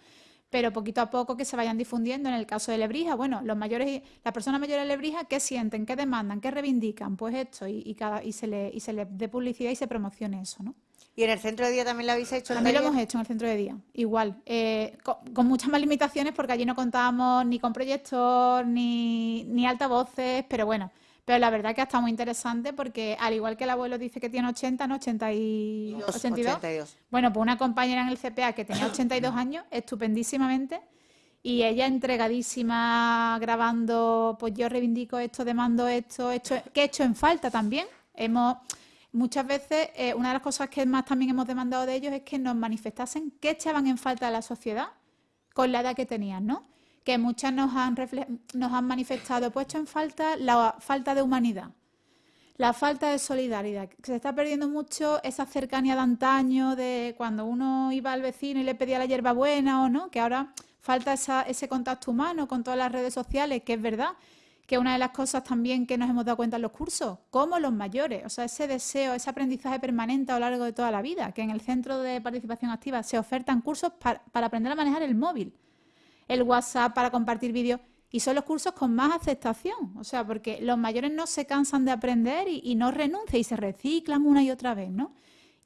pero poquito a poco que se vayan difundiendo. En el caso de Lebrija, bueno, los mayores, las personas mayores de Lebrija, ¿qué sienten? ¿Qué demandan? ¿Qué reivindican? Pues esto, y, y cada, y se le, y se le dé publicidad y se promocione eso, ¿no? Y en el centro de día también lo habéis hecho. También lo hemos hecho en el centro de día, igual, eh, co- con, muchas más limitaciones porque allí no contábamos ni con proyector ni, ni altavoces, pero bueno, pero la verdad que ha estado muy interesante porque al igual que el abuelo dice que tiene 80, ¿no? 80 y... Dos, 82. 82. Bueno, pues una compañera en el CPA que tenía 82 años, estupendísimamente, y ella entregadísima grabando, pues yo reivindico esto, demando esto, esto que he hecho en falta también. Hemos muchas veces eh, una de las cosas que más también hemos demandado de ellos es que nos manifestasen qué echaban en falta de la sociedad con la edad que tenían, ¿no? Que muchas nos han nos han manifestado, pues hecho en falta la falta de humanidad. La falta de solidaridad, que se está perdiendo mucho esa cercanía de antaño, de cuando uno iba al vecino y le pedía la hierbabuena o no, que ahora falta esa- ese contacto humano con todas las redes sociales, que es verdad, que una de las cosas también que nos hemos dado cuenta en los cursos, como los mayores, o sea, ese deseo, ese aprendizaje permanente a lo largo de toda la vida, que en el Centro de Participación Activa se ofertan cursos par- para aprender a manejar el móvil, el WhatsApp para compartir vídeos. Y son los cursos con más aceptación, o sea, porque los mayores no se cansan de aprender y no renuncian y se reciclan una y otra vez, ¿no?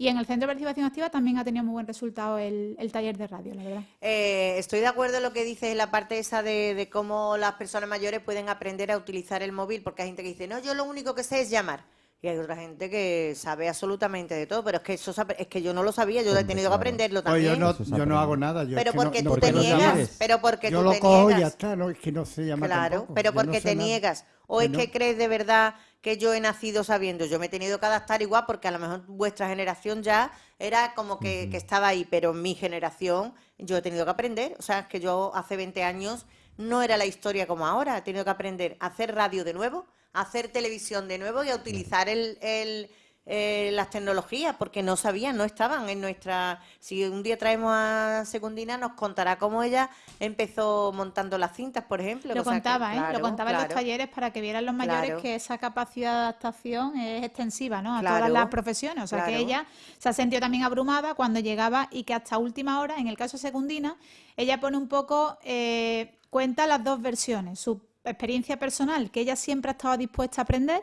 Y en el Centro de Participación Activa también ha tenido muy buen resultado el, el taller de radio, la verdad. Eh, estoy de acuerdo en lo que dices en la parte esa de, de cómo las personas mayores pueden aprender a utilizar el móvil, porque hay gente que dice, no, yo lo único que sé es llamar. Y hay otra gente que sabe absolutamente de todo, pero es que eso es que yo no lo sabía, yo he tenido que aprenderlo Pues también. yo no, Eso se yo no hago nada. Yo es pero que no- porque no- tú te porque no niegas, pero porque Yo tú lo te cojo y niegas. ya está, ¿no? Es que no se llama Claro, tampoco. pero no porque sé te nada. niegas. O Que es no. que crees de verdad que yo he nacido sabiendo. Yo me he tenido que adaptar igual porque a lo mejor vuestra generación ya era como que, que estaba ahí, pero mi generación yo he tenido que aprender. O sea, es que yo hace 20 años no era la historia como ahora. He tenido que aprender a hacer radio de nuevo, a hacer televisión de nuevo y a utilizar el, el- eh, las tecnologías porque no sabían, no estaban en nuestra... Si un día traemos a Secundina nos contará cómo ella empezó montando las cintas, por ejemplo. Lo que- contaba, ¿eh? claro, Lo contaba en los talleres para que vieran los mayores Claro. que esa capacidad de adaptación es extensiva, ¿no? A Claro. todas las profesiones. O sea, que ella se ha sentido también abrumada cuando llegaba y que hasta última hora, en el caso de Secundina, ella pone un poco, eh, cuenta las dos versiones. Su experiencia personal, que ella siempre ha estado dispuesta a aprender,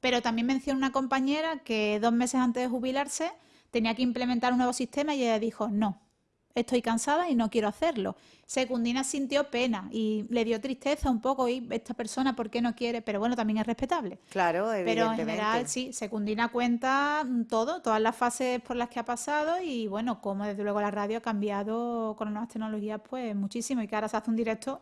pero también menciona una compañera que dos meses antes de jubilarse tenía que implementar un nuevo sistema y ella dijo, no, estoy cansada y no quiero hacerlo. Secundina sintió pena y le dio tristeza un poco y esta persona, ¿por qué no quiere? Pero bueno, también es respetable. Claro, Pero en evidentemente. general, sí, Secundina cuenta todo, todas las fases por las que ha pasado y bueno, como desde luego la radio ha cambiado con las nuevas tecnologías, pues muchísimo y que ahora se hace un directo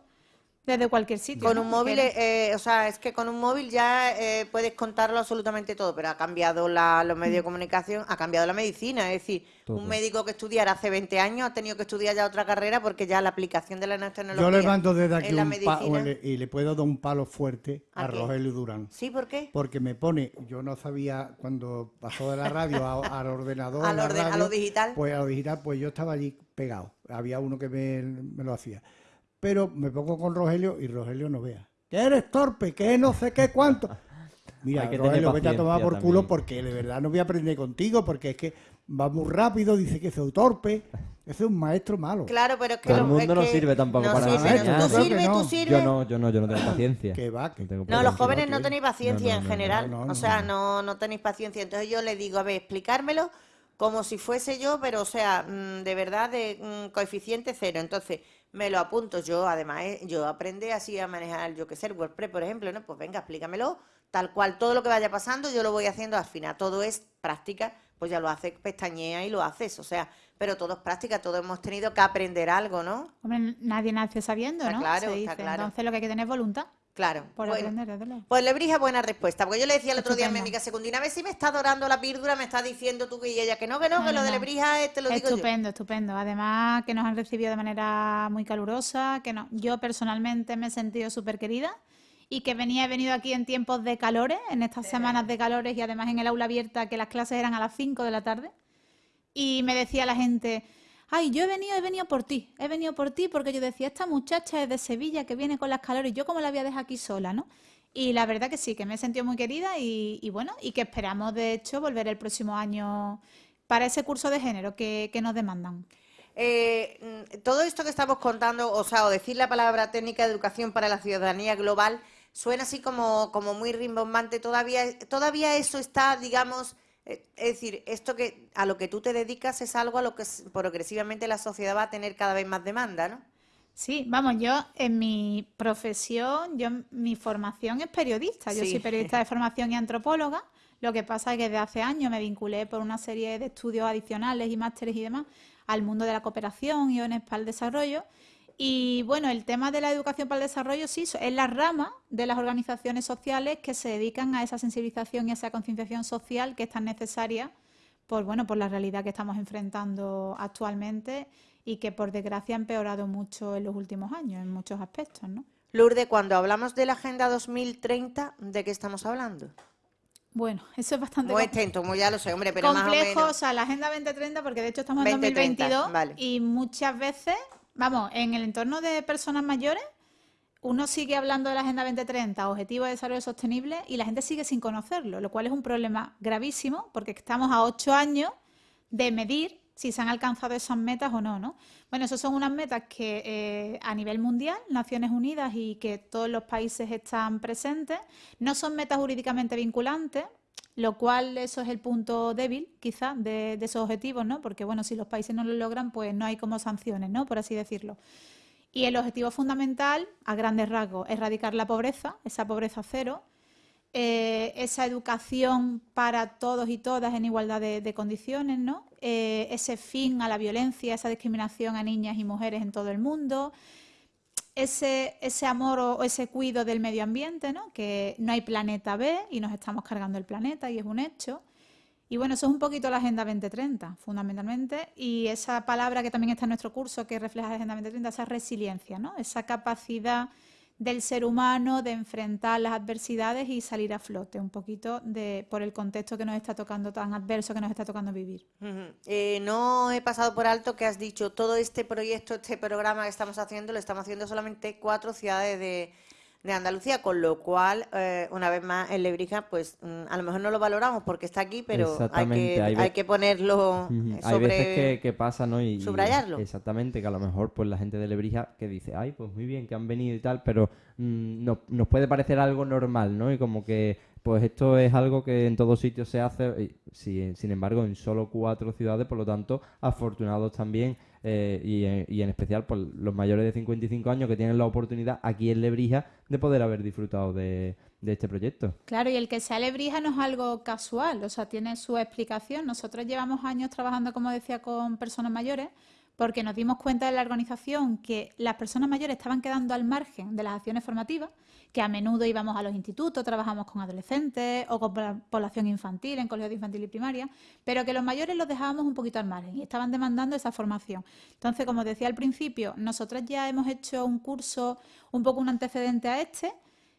desde cualquier sitio. Con ¿no? un móvil, eh, o sea, es que con un móvil ya eh, puedes contarlo absolutamente todo, pero ha cambiado la- los medios de comunicación, ha cambiado la medicina. Es decir, Todo. un médico que estudiara hace 20 años ha tenido que estudiar ya otra carrera porque ya la aplicación de la nueva tecnología Yo le mando desde aquí en la un y le puedo dar un palo fuerte ¿A a? Rogelio Durán. ¿Sí? ¿Por qué? Porque me pone, yo no sabía cuando pasó de la radio a- al ordenador, Al la orden- a lo digital. Pues a lo digital, pues yo estaba allí pegado. Había uno que me, me lo hacía. Pero me pongo con Rogelio y Rogelio no vea. Que eres torpe, que no sé qué cuánto. Mira, Hay que Rogelio, vete a tomar por paciencia culo también. porque de verdad no voy a aprender contigo porque es que va muy rápido, dice que soy torpe. Ese es un maestro malo. Claro, pero es que Todo el mundo es no que sirve tampoco no para sirve, no- enseñar. Tú sirves, no. tú Yo sirves. Yo no, yo no, yo no tengo paciencia. Que va, que- No tengo No, los jóvenes no tenéis paciencia No, no, en no, general. no, no, o sea, no. no, no tenéis paciencia. Entonces yo le digo, a ver, explicármelo como si fuese yo, pero o sea, mm, de verdad, de mm, coeficiente cero. Entonces me lo apunto. Yo, además, eh, yo aprendí así a manejar, yo qué sé, el WordPress, por ejemplo, ¿no? Pues venga, explícamelo. Tal cual, todo lo que vaya pasando, yo lo voy haciendo al final. Todo es práctica, pues ya lo haces, pestañea y lo haces. O sea, pero todo es práctica, todos hemos tenido que aprender algo, ¿no? Hombre, nadie nace sabiendo, Está ¿no? claro, Se está claro. Entonces lo que hay que tener es voluntad Claro. por Bueno, aprender. Pues Lebrija, buena respuesta. Porque yo le decía el otro día a mi Estupendo. amiga Secundina, a ver si me está dorando la píldora, me está diciendo tú y ella que no, que no, No, que no, lo de. Lebrija eh, te lo digo yo. Estupendo, estupendo. Además que nos han recibido de manera muy calurosa, que no, yo personalmente me he sentido súper querida y que venía, he venido aquí en tiempos de calores, en estas semanas de calores y además en el aula abierta que las clases eran a las 5 de la tarde y me decía la gente, ay, yo he venido, he venido por ti, he venido por ti porque yo decía, esta muchacha es de Sevilla que viene con las calores, yo como la voy a dejar aquí sola, ¿no? Y la verdad que sí, que me he sentido muy querida y, bueno, y que esperamos de hecho volver el próximo año para ese curso de género que, nos demandan. Eh, todo esto que estamos contando, o sea, o decir la palabra técnica de educación para la ciudadanía global, suena así como, como muy rimbombante. Todavía, todavía eso está, digamos, es decir, esto que a lo que tú te dedicas es algo a lo que progresivamente la sociedad va a tener cada vez más demanda, ¿no? Sí, vamos, yo en mi profesión, yo mi formación es periodista, yo Sí. soy periodista de formación y antropóloga, lo que pasa es que desde hace años me vinculé por una serie de estudios adicionales y másteres y demás al mundo de la cooperación y ONES para el desarrollo. Y bueno, el tema de la educación para el desarrollo sí es la rama de las organizaciones sociales que se dedican a esa sensibilización y a esa concienciación social que es tan necesaria por bueno, por la realidad que estamos enfrentando actualmente y que por desgracia ha empeorado mucho en los últimos años en muchos aspectos, ¿no? Lourdes, cuando hablamos de la Agenda 2030, ¿de qué estamos hablando? Bueno, eso es bastante Muy extenso, muy ya lo sé, hombre, pero más o complejo, menos. o sea, la Agenda 2030, porque de hecho estamos en 2030, 2022 vale. y muchas veces, vamos, en el entorno de personas mayores, uno sigue hablando de la Agenda 2030, Objetivo de Desarrollo Sostenible, y la gente sigue sin conocerlo, lo cual es un problema gravísimo porque estamos a ocho años de medir si se han alcanzado esas metas o no, ¿no? Bueno, esas son unas metas que eh, a nivel mundial, Naciones Unidas y que todos los países están presentes, no son metas jurídicamente vinculantes, lo cual eso es el punto débil, quizá, de, de esos objetivos, ¿no? Porque, bueno, si los países no lo logran, pues no hay como sanciones, ¿no? Por así decirlo. Y el objetivo fundamental, a grandes rasgos, erradicar la pobreza, esa pobreza cero, eh, esa educación para todos y todas en igualdad de, condiciones, ¿no? Eh, ese fin a la violencia, esa discriminación a niñas y mujeres en todo el mundo, ese, ese amor o, ese cuido del medio ambiente, ¿no? Que no hay planeta B y nos estamos cargando el planeta y es un hecho. Y bueno, eso es un poquito la Agenda 2030, fundamentalmente, y esa palabra que también está en nuestro curso que refleja la Agenda 2030, esa resiliencia, ¿no? Esa capacidad del ser humano de enfrentar las adversidades y salir a flote, un poquito de, por el contexto que nos está tocando, tan adverso que nos está tocando vivir. Eh, no he pasado por alto que has dicho todo este proyecto, este programa que estamos haciendo, lo estamos haciendo solamente cuatro ciudades de, de Andalucía, con lo cual, eh, una vez más, en Lebrija, pues mm, a lo mejor no lo valoramos porque está aquí, pero hay que, hay que ponerlo eh, Hay sobre... veces que, que pasa, ¿no? Y, y- subrayarlo. exactamente, que a lo mejor pues la gente de Lebrija que dice, ay, pues muy bien que han venido y tal, pero mm, no- nos puede parecer algo normal, ¿no? Y como que pues esto es algo que en todos sitios se hace, sin embargo en solo cuatro ciudades, por lo tanto, afortunados también, eh, y, en- especial por los mayores de 55 años que tienen la oportunidad aquí en Lebrija de poder haber disfrutado de este proyecto. Claro, y el que sea lebrija no es algo casual, o sea, tiene su explicación. Nosotros llevamos años trabajando, como decía, con personas mayores, porque nos dimos cuenta de la organización que las personas mayores estaban quedando al margen de las acciones formativas, que a menudo íbamos a los institutos, trabajamos con adolescentes o con la población infantil, en colegios de infantil y primaria, pero que los mayores los dejábamos un poquito al margen y estaban demandando esa formación. Entonces, como decía al principio, nosotros ya hemos hecho un curso, un poco un antecedente a este,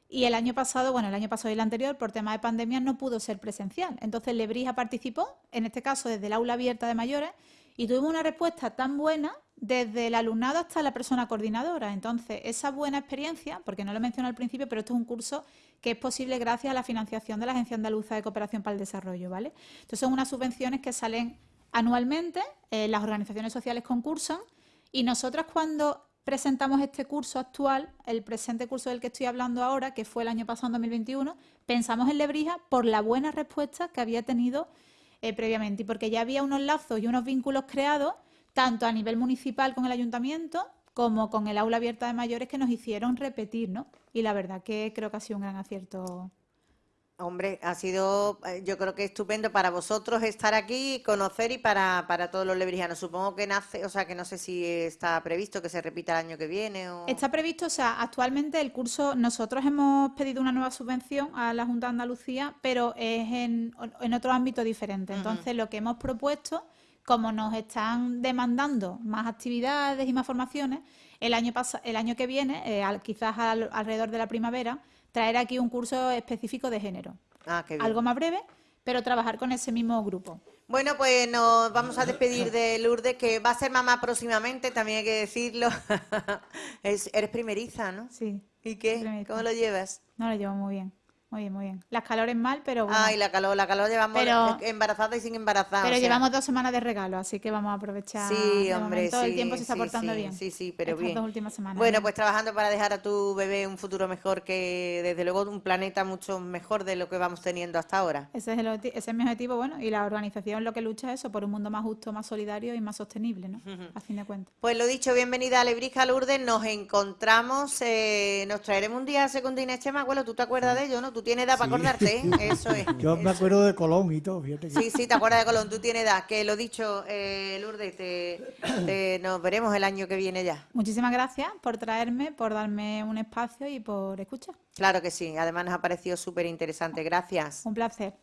y el año pasado, bueno, el año pasado y el anterior, por tema de pandemia, no pudo ser presencial. Entonces, Lebrija participó, en este caso desde el aula abierta de mayores, y tuvimos una respuesta tan buena desde el alumnado hasta la persona coordinadora. Entonces, esa buena experiencia, porque no lo mencioné al principio, pero esto es un curso que es posible gracias a la financiación de la Agencia Andaluza de Cooperación para el Desarrollo, ¿vale? Entonces, son unas subvenciones que salen anualmente, eh, las organizaciones sociales concursan, y nosotros cuando presentamos este curso actual, el presente curso del que estoy hablando ahora, que fue el año pasado, en 2021, pensamos en Lebrija por la buena respuesta que había tenido eh, previamente y porque ya había unos lazos y unos vínculos creados, tanto a nivel municipal con el ayuntamiento como con el aula abierta de mayores que nos hicieron repetir, ¿no? Y la verdad que creo que ha sido un gran acierto. Hombre, ha sido, eh, yo creo que estupendo para vosotros estar aquí, conocer y para, para todos los lebrijanos. Supongo que nace, o sea, que no sé si está previsto que se repita el año que viene o... Está previsto, o sea, actualmente el curso, nosotros hemos pedido una nueva subvención a la Junta de Andalucía, pero es en, en otro ámbito diferente. Entonces, lo que hemos propuesto, como nos están demandando más actividades y más formaciones, el año, pas- el año que viene, eh, al- quizás al- alrededor de la primavera, traer aquí un curso específico de género. Ah, qué bien. Algo más breve, pero trabajar con ese mismo grupo. Bueno, pues nos vamos a despedir de Lourdes, que va a ser mamá próximamente, también hay que decirlo. Es- eres primeriza, ¿no? Sí, ¿Y qué? Primeriza. ¿Cómo lo llevas? no lo llevo muy bien. Muy bien, muy bien. Las calores mal, pero bueno. Ay, la calor, la calor llevamos Pero- embarazada y sin embarazada. Pero o sea, llevamos dos semanas de regalo, así que vamos a aprovechar. Sí, hombre, momento. sí. El tiempo se está sí, portando sí, bien. Sí, sí, pero Estas bien. dos últimas semanas. Bueno, ¿no? pues trabajando para dejar a tu bebé un futuro mejor que, desde luego, un planeta mucho mejor de lo que vamos teniendo hasta ahora. Ese es, el, ese es mi objetivo, bueno, y la organización lo que lucha es eso, por un mundo más justo, más solidario y más sostenible, ¿no? A fin de cuentas. Pues lo dicho, bienvenida a Lebrija Lourdes, nos encontramos, eh, nos traeremos un día a Secundina Chema, abuelo, ¿tú te acuerdas de ello, no? Tú tienes edad para acordarte, ¿eh? Eso es. Yo me acuerdo de Colón y todo, fíjate que... Sí, sí, te acuerdas de Colón, tú tienes edad, que lo dicho, eh, Lourdes, te, te- nos veremos el año que viene ya. Muchísimas gracias por traerme, por darme un espacio y por escuchar. Claro que sí, además nos ha parecido súper interesante, gracias. Un placer.